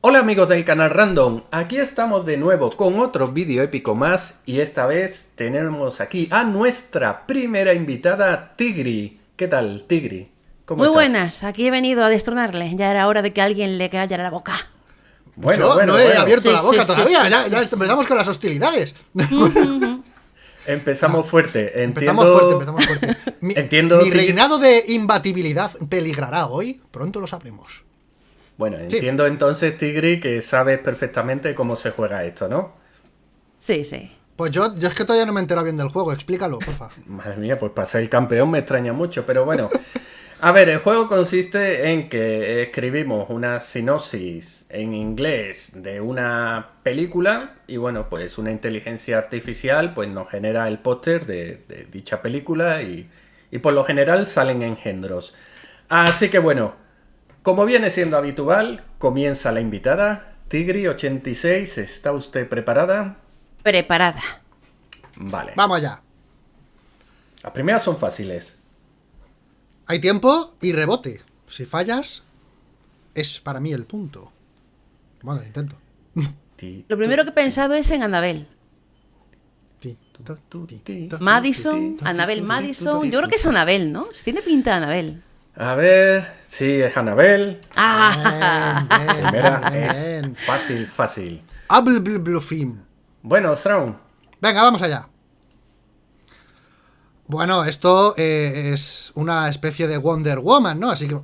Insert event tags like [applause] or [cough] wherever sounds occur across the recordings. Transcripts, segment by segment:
Hola amigos del canal Random, aquí estamos de nuevo con otro vídeo épico más y esta vez tenemos aquí a nuestra primera invitada, Tigri. ¿Qué tal, Tigri? ¿Cómo Muy buenas, aquí he venido a destronarle, ya era hora de que alguien le callara la boca. Bueno, Yo no he abierto la boca todavía, ya, empezamos con las hostilidades. Empezamos fuerte. Entiendo... Empezamos fuerte, empezamos fuerte. Mi, [laughs] Entiendo mi reinado de imbatibilidad peligrará hoy, pronto lo sabremos. Bueno, entiendo entonces, Tigri, que sabes perfectamente cómo se juega esto, ¿no? Sí, sí. Pues yo, yo es que todavía no me he enterado bien del juego, explícalo, porfa. [laughs] Madre mía, pues para ser el campeón me extraña mucho, pero bueno. A ver, el juego consiste en que escribimos una sinopsis en inglés de una película y bueno, pues una inteligencia artificial pues nos genera el póster de, de, dicha película y, y por lo general salen engendros. Así que bueno, como viene siendo habitual, comienza la invitada. Tigri86, ¿está usted preparada? Preparada. Vale. Vamos allá. Las primeras son fáciles. Hay tiempo y rebote. Si fallas, es para mí el punto. Bueno, intento. Lo primero que he pensado es en Anabel. Madison, Anabel Madison. Yo creo que es Anabel, ¿no? Tiene pinta de Anabel. A ver, sí, es Anabel. Ah, Primera es fácil, fácil. Bueno, Strawn. Venga, vamos allá. Bueno, esto eh, es una especie de Wonder Woman, ¿no? Así que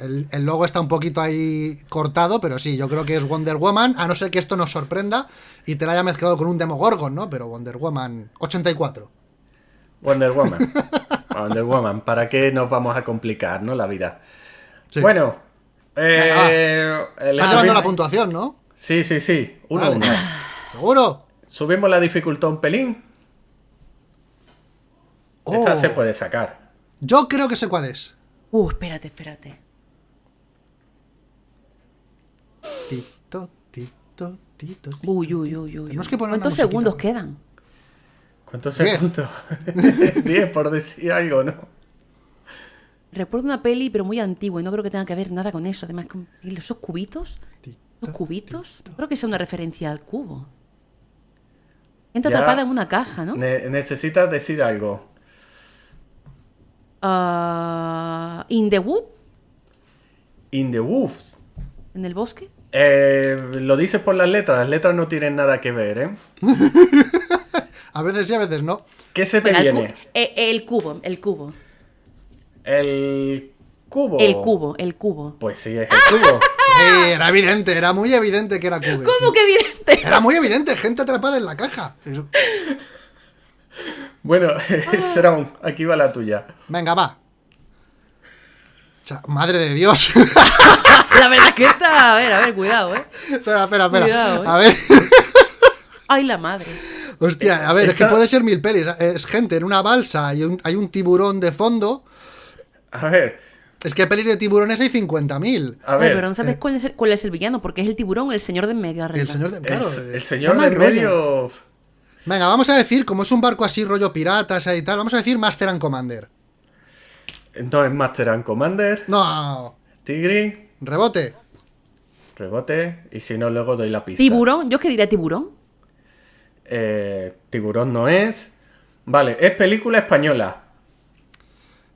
el, el, logo está un poquito ahí cortado, pero sí, yo creo que es Wonder Woman, a no ser que esto nos sorprenda y te la haya mezclado con un Demogorgon, ¿no? Pero Wonder Woman 84. Wonder Woman. [laughs] Wonder Woman. ¿Para qué nos vamos a complicar, no? La vida. Bueno. Eh, Estás llevando la puntuación, ¿no? Sí, sí, sí. Uno uno. [sighs] ¿Seguro? Subimos la dificultad un pelín. Esta oh. se puede sacar. Yo creo que sé cuál es. Uh, espérate, espérate. Tito, tito, tito. Uy, uy, uy, uy. ¿Cuántos segundos quedan? ¿Cuántos segundos? [laughs] 10 por decir algo, ¿no? Recuerdo una peli, pero muy antigua, y no creo que tenga que ver nada con eso. Además, esos cubitos, los cubitos, creo que es una referencia al cubo. Entra atrapada en una caja, ¿no? necesitas decir algo. Uh, ¿In the wood? ¿In the woods? ¿En el bosque? Eh, lo dices por las letras, las letras no tienen nada que ver, ¿eh? [laughs] A veces sí, a veces no. ¿Qué se te viene? Eh, el, cubo, el cubo. El cubo. El cubo, el cubo. Pues sí, es el cubo. Sí, era evidente, era muy evidente que era cubo. ¿Cómo que evidente? Era muy evidente, gente atrapada en la caja. Bueno, [laughs] Sraun, aquí va la tuya. Venga, va. Madre de Dios. [laughs] la verdad que está. A ver, a ver, cuidado, eh. Espera, espera, espera. Cuidado, ¿eh? A ver. [laughs] Ay, la madre. Hostia, a ver, es que puede ser mil pelis. Es gente en una balsa y hay un tiburón de fondo. A ver. Es que pelis de tiburones hay 50.000. A ver. pero no sabes cuál, es el, villano, porque es el tiburón, el señor de en medio. El señor de, claro, el, señor de en medio. Venga, vamos a decir, como es un barco así, rollo piratas y tal, vamos a decir Master and Commander. No es Master and Commander. No. Tigri. Rebote. Rebote. Y si no, luego doy la pista. ¿Tiburón? ¿Yo qué diría tiburón? Eh, tiburón no es. Vale, es película española.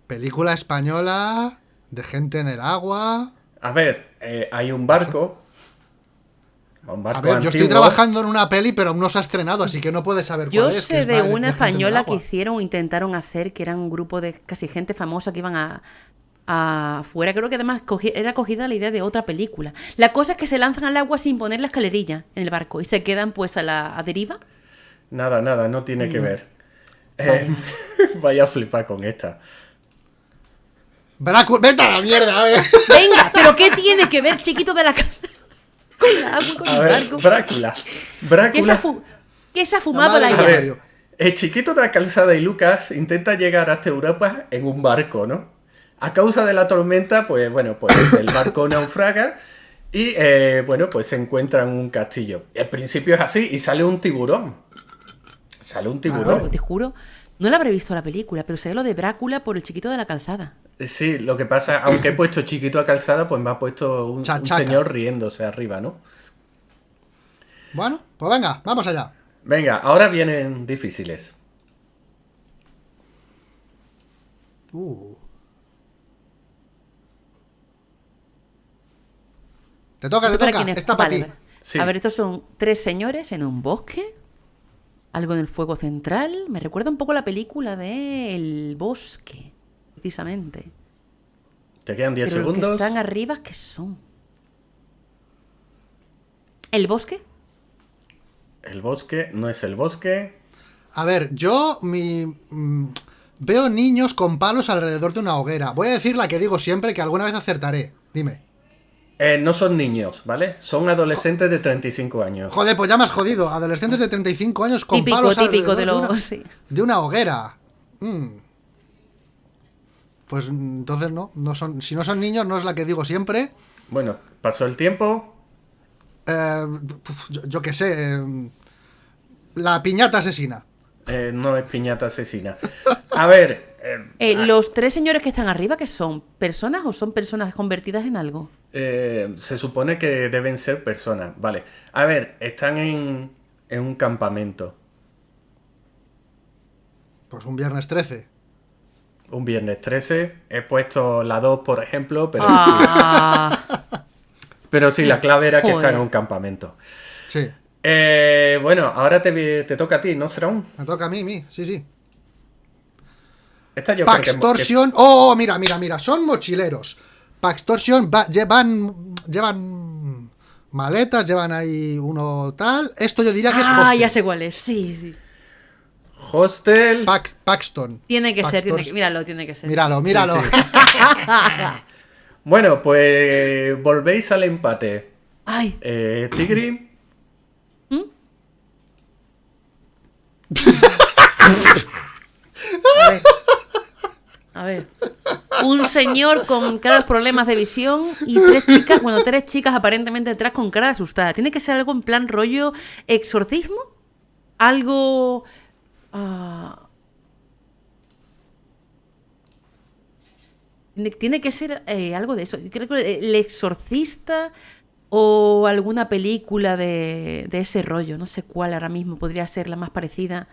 Película española de gente en el agua. A ver, eh, hay un barco. Un barco a ver, yo estoy trabajando en una peli, pero no se ha estrenado, así que no puedes saber cuál es. Yo sé de una española que hicieron o intentaron hacer, que era un grupo de casi gente famosa que iban a, afuera. Creo que además era cogida la idea de otra película. La cosa es que se lanzan al agua sin poner la escalerilla en el barco y se quedan pues a la deriva. Nada, nada, no tiene que ver. Eh, [laughs] vaya a flipar con esta. vete a la mierda, Venga, pero ¿qué tiene que ver, chiquito de la con la agua con el barco? Brácula. Brácula. ¿Qué se ha, fumado la idea? El chiquito de la calzada y Lucas intenta llegar hasta Europa en un barco, ¿no? A causa de la tormenta, pues bueno, pues el barco naufraga y eh, bueno, pues se encuentra en un castillo. Al principio es así y sale un tiburón. Sale un tiburón. te juro, no la habré visto la película, pero sé lo de Brácula por el chiquito de la calzada. Sí, lo que pasa, aunque he puesto chiquito a calzada, pues me ha puesto un, señor riéndose arriba, ¿no? Bueno, pues venga, vamos allá. Venga, ahora vienen difíciles. Uh. Te toca, te ¿Esto para toca. Está para Vale, ti. vale. Sí. A ver, estos son tres señores en un bosque. Algo en el fuego central. Me recuerda un poco la película de El bosque, precisamente. Te quedan 10 Pero los que segundos. están arriba, ¿qué son? ¿El bosque? El bosque no es el bosque. A ver, yo mi, mm, veo niños con palos alrededor de una hoguera. Voy a decir la que digo siempre, que alguna vez acertaré. Dime. Eh, no son niños, ¿vale? Son adolescentes de 35 años. Joder, pues ya me has jodido. Adolescentes de 35 años con Típico, palos típico de alrededor los... una, sí. de una hoguera. Mm. Pues entonces no, no son, si no son niños, no es la que digo siempre. Bueno, pasó el tiempo. Eh, yo qué sé. eh, la piñata asesina. eh, no es piñata asesina. A ver, eh, Eh, ah, los tres señores que están arriba, ¿qué son? ¿Personas o son personas convertidas en algo? eh, se supone que deben ser personas. Vale. A ver, están en, en un campamento. Pues un viernes 13. Un viernes 13. He puesto la 2, por ejemplo, pero, Ah, pero sí, la clave era que están en un campamento. Sí. Eh, bueno, ahora te, te toca a ti, ¿no, Serón? Me toca a mí, mí. Sí, sí. Esta yo creo que- que... Paxtortion. Oh, mira, mira, mira. Son mochileros. Paxtortion va- llevan. Llevan maletas, llevan ahí uno tal. Esto yo diría que es ah hostel. ya sé cuál es. Sí, sí. Hostel. Pax- Paxton. Tiene que ser, tiene que... Míralo, tiene que ser. Míralo, míralo. Sí, [laughs] Bueno, pues volvéis al empate. Ay, Eh, Tigri. [laughs] ver. A ver. Un señor con graves problemas de visión y tres chicas, bueno, tres chicas aparentemente detrás con cara asustada. Tiene que ser algo en plan rollo exorcismo. Algo... ah, Tiene, que ser eh, algo de eso. Creo que el exorcista o alguna película de, de ese rollo. No sé cuál ahora mismo podría ser la más parecida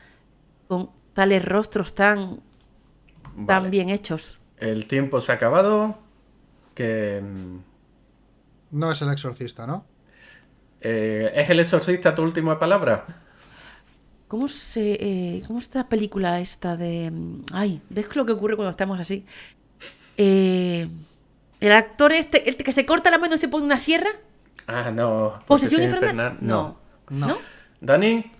con tales rostros tan, tan Vale. bien hechos. El tiempo se ha acabado. Que. mm, No es el exorcista, ¿no? eh, ¿Es el exorcista tu última palabra? ¿Cómo se. eh, ¿Cómo es esta película esta de. mm, Ay, ¿ves lo que ocurre cuando estamos así? Eh, el actor este, el que se corta la mano y se pone una sierra. Ah, no. ¿Posesión infernal? No. No. No. Dani.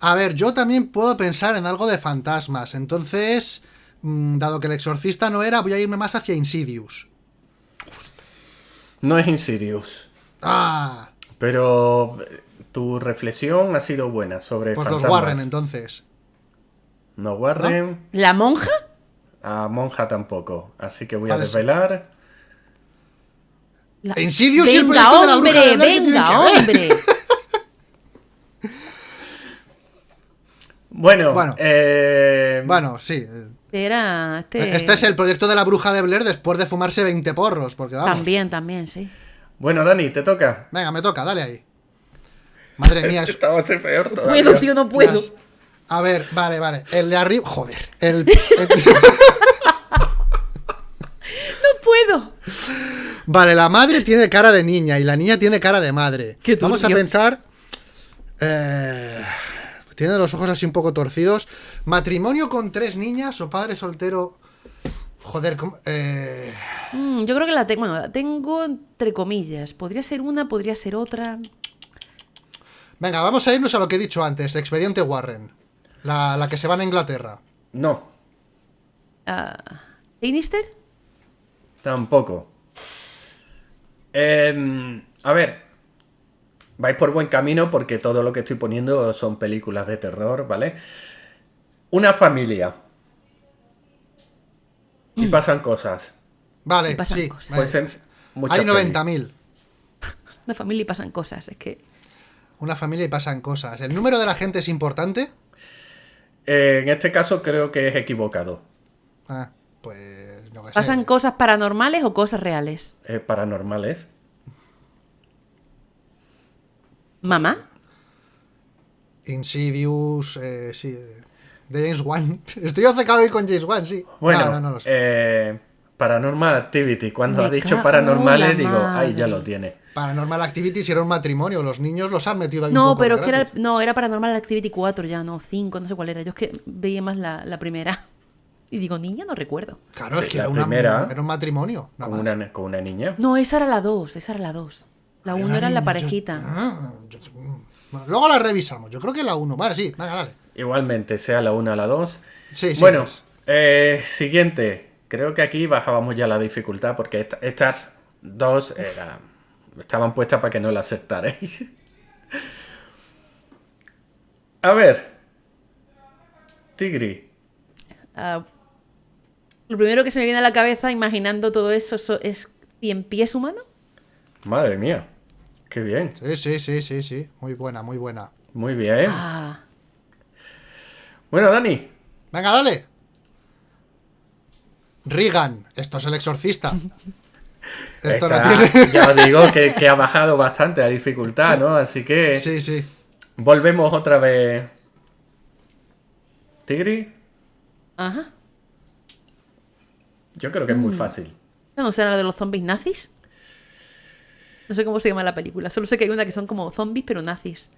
A ver, yo también puedo pensar en algo de fantasmas. Entonces, dado que el exorcista no era, voy a irme más hacia Insidious. No es Insidious. Ah, Pero eh, tu reflexión ha sido buena sobre pues los fantasmas. Warren entonces. No Warren. ¿La monja? A Monja tampoco. Así que voy a desvelar. La- Insidious y el venga, de la hombre, bruja de Blair, ¿qué tienen venga, que ver? hombre. [laughs] Bueno, Bueno. eh, Bueno, sí. Eh, Era. Este, Este es el proyecto de la bruja de Blair después de fumarse 20 porros, porque vamos. También, también, sí. bueno, Dani, te toca. Venga, me toca, dale ahí. Madre [laughs] mía, es... Peor todavía. Puedo, si o no puedo. las- A ver, vale, vale. El de arriba... Joder. El... el- [laughs] [laughs] No puedo. Vale, la madre tiene cara de niña y la niña tiene cara de madre. Qué Vamos a pensar... eh, tiene los ojos así un poco torcidos. Matrimonio con tres niñas o padre soltero... Joder, ¿cómo? Eh, Mm, yo creo que la tengo. Bueno, la tengo entre comillas. Podría ser una, podría ser otra. Venga, vamos a irnos a lo que he dicho antes. Expediente Warren. La, la que se va a Inglaterra. No, Ah, ¿Sinister? tampoco. Em, a ver, vais por buen camino porque todo lo que estoy poniendo son películas de terror, ¿vale? Una familia. Y pasan cosas. Vale, Y pasan sí. cosas. Pues hay pelis. 90.000. [laughs] Una familia y pasan cosas. Es que. Una familia y pasan cosas. ¿El número de la gente es importante? Eh, en este caso creo que es equivocado. Ah, pues no sé. ¿Pasan cosas paranormales o cosas reales? Eh, paranormales. ¿Mamá? Insidious, eh, sí. eh, De James Wan. [laughs] Estoy obcecado hoy con James Wan, sí. Bueno, no, no, no lo sé. eh, Paranormal Activity. Cuando Me ha dicho paranormales, la digo, ay, ya lo tiene. Paranormal Activity si era un matrimonio. Los niños los han metido ahí un No, poco de pero que era, no, era Paranormal Activity 4 ya, no, 5, no sé cuál era. Yo es que veía más la, la primera. Y digo, niña, no recuerdo. Claro, Sí, es que la era, una- primera. era un matrimonio. Con una, con una niña. No, esa era la 2, esa era la 2. La Había 1 una era la yo- parejita. Ah, yo- bueno, luego la revisamos. Yo creo que la 1. Vale, sí, venga, dale. Igualmente, sea la una o la dos. Sí, sí. bueno, pues. eh, siguiente. Creo que aquí bajábamos ya la dificultad porque esta- estas dos era- estaban puestas para que no la aceptarais. [laughs] A ver. Tigri. Ah, lo primero que se me viene a la cabeza imaginando todo eso so- es cien pies humano. Madre mía. Qué bien. Sí, sí, sí, sí, sí. Muy buena, muy buena. Muy bien. Ah, Bueno, Dani. Venga, dale. Regan, esto es el exorcista. [laughs] Esto no Esta- tiene. Ya os digo [laughs] que, que ha bajado bastante la dificultad, ¿no? Así que Sí, sí. volvemos otra vez. Tigri. ajá. Yo creo que es muy fácil. ¿No será la de los zombies nazis? No sé cómo se llama la película. Solo sé que hay una que son como zombies, pero nazis.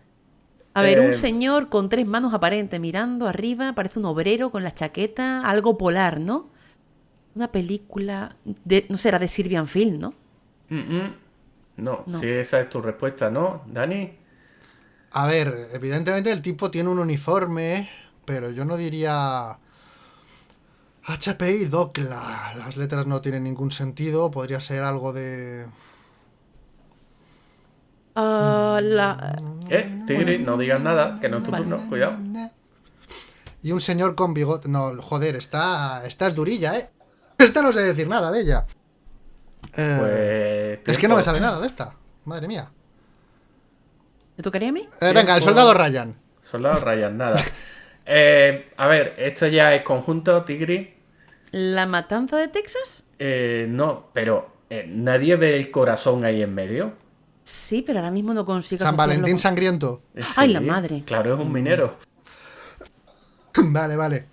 A ver, Eh, un señor con tres manos aparentes mirando arriba, parece un obrero con la chaqueta, algo polar, ¿no? Una película de, no será de Sylvian Film, ¿no? Mm, mm. No, No. si esa es tu respuesta, ¿no, Dani? A ver, evidentemente el tipo tiene un uniforme, pero yo no diría. HPI Docla. Las letras no tienen ningún sentido. Podría ser algo de. La, Eh, Tigri, no digas nada, que no es tu Vale. turno, cuidado. Y un señor con bigote. No, joder, esta, esta es durilla, ¿eh? Esta no sé decir nada de ella. Eh, Pues. es que no me sale nada de esta. Madre mía. ¿Me tocaría a mí? Eh, venga, el soldado Ryan. Soldado Ryan, nada. [laughs] Eh, a ver, esto ya es conjunto, Tigri. ¿La matanza de Texas? Eh, no, pero eh, nadie ve el corazón ahí en medio. Sí, pero ahora mismo no consigo San Valentín con- Sangriento. Eh, Ay, la madre. Claro, es un minero. [laughs] vale, vale.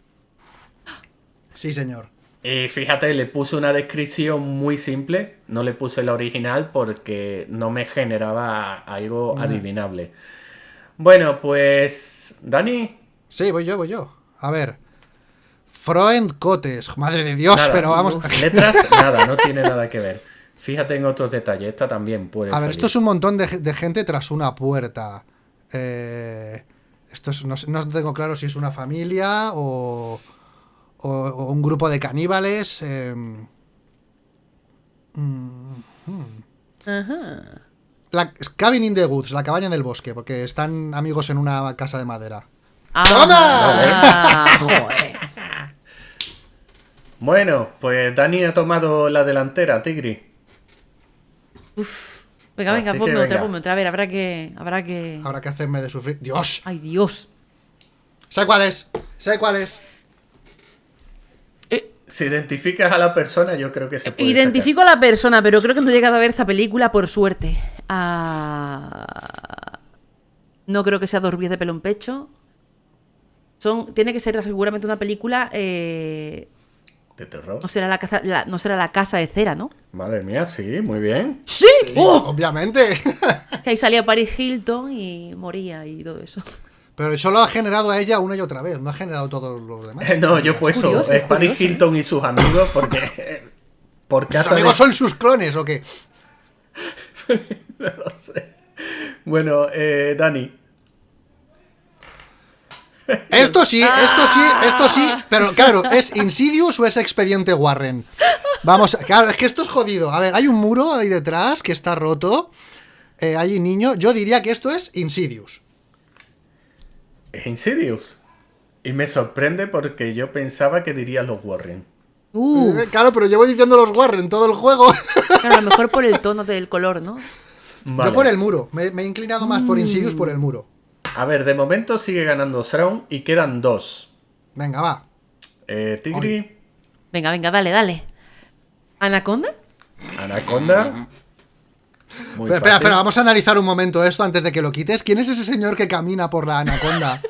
Sí, señor. Y fíjate, le puse una descripción muy simple. No le puse la original porque no me generaba algo adivinable. Bueno, pues. Dani. Sí, voy yo, voy yo. A ver. Freund Cotes. Madre de Dios, nada, pero vamos. Letras, [laughs] nada, no tiene nada que ver. Fíjate en otros detalles. Esta también puede A ver, esto es un montón de, de gente tras una puerta. Eh, esto es, no, no tengo claro si es una familia o, o- o un grupo de caníbales. eh, mm, Ajá. la, Cabin in the Woods, la cabaña en el bosque, porque están amigos en una casa de madera. Ah, [laughs] joder. Bueno, pues Dani ha tomado la delantera, Tigri. Venga, venga, Así ponme otra, venga. ponme otra. A ver, habrá que. Habrá que. Habrá que hacerme de sufrir. ¡Dios! Ay, Dios. ¿Sé cuál es? ¿Sé cuál es? Eh, Si identificas a la persona, yo creo que se puede. identifico a la persona, pero creo que no he llegado a ver esta película por suerte. Ah, no creo que sea Dos vías de pelo en pecho. Son, tiene que ser seguramente una película. eh. De terror. no, será la casa, la- no será la casa de cera, ¿no? Madre mía, sí, muy bien. ¡Sí! ¡Oh! Obviamente. [laughs] Que ahí salía Paris Hilton y moría y todo eso. Pero solo ha generado a ella una y otra vez, no ha generado todos los demás. No, yo he puesto Curioso, es Paris curioso, ¿eh? Hilton y sus amigos porque. [laughs] Por ¿Sus de- amigos son sus clones o qué? [laughs] No lo sé. Bueno, eh, Dani. Esto sí, esto sí, esto sí. Pero claro, ¿es Insidious o es Expediente Warren? Vamos, claro, es que esto es jodido. A ver, hay un muro ahí detrás que está roto. Eh, hay un niño. Yo diría que esto es Insidious. Es Insidious. Y me sorprende porque yo pensaba que diría los Warren. Uh, Eh, claro, pero llevo diciendo los Warren todo el juego. claro, a lo mejor por el tono del color, ¿no? Vale. Yo por el muro. Me, me he inclinado más por Insidious por el muro. A ver, de momento sigue ganando Thrawn y quedan dos. Venga, va. Eh, Tigri. Venga, venga, dale, dale. ¿Anaconda? Anaconda. Muy Pero, espera, espera, vamos a analizar un momento esto antes de que lo quites. ¿Quién es ese señor que camina por la anaconda?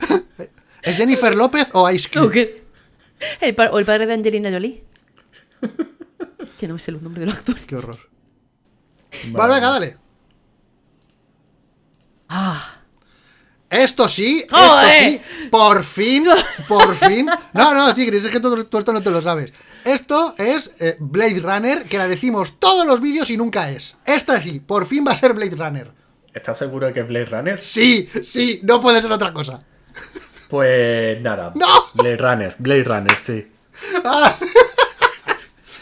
[laughs] ¿Es Jennifer López o Ice Cube? El ¿O el padre de Angelina Jolie? que no me sé los nombres de los actores. Qué horror. Vale. Vale, venga, dale. Ah, Esto sí, esto sí, por fin, [laughs] por fin. No, no, Tigris, es que tú, tú esto no te lo sabes. Esto es eh, Blade Runner, que la decimos todos los vídeos y nunca es. Esta sí, por fin va a ser Blade Runner. ¿Estás seguro de que es Blade Runner? Sí, sí, no puede ser otra cosa. Pues nada. ¡No! Blade Runner, Blade Runner, sí. Ah,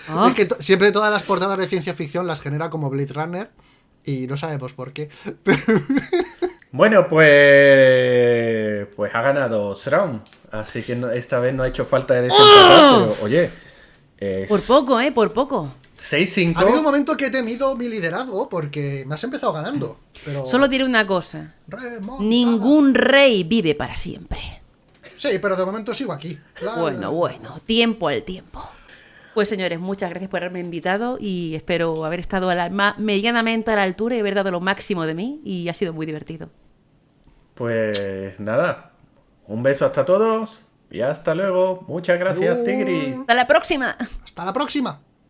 ah. Es que siempre todas las portadas de ciencia ficción las genera como Blade Runner y no sabemos por qué. Bueno, pues. Pues ha ganado Sraum. Así que no- esta vez no ha hecho falta de desempatar, pero oye. es Por poco, ¿eh? Por poco. 6-5. ha habido un momento que he temido mi liderazgo porque me has empezado ganando. Pero... Solo diré una cosa. Remontada. Ningún rey vive para siempre. Sí, pero de momento sigo aquí. La- Bueno, bueno, tiempo al tiempo. Pues señores, muchas gracias por haberme invitado y espero haber estado a la, ma- medianamente a la altura y haber dado lo máximo de mí y ha sido muy divertido. Pues nada. Un beso hasta todos. Y hasta luego. Muchas gracias. Tigri. Hasta la próxima. Hasta la próxima.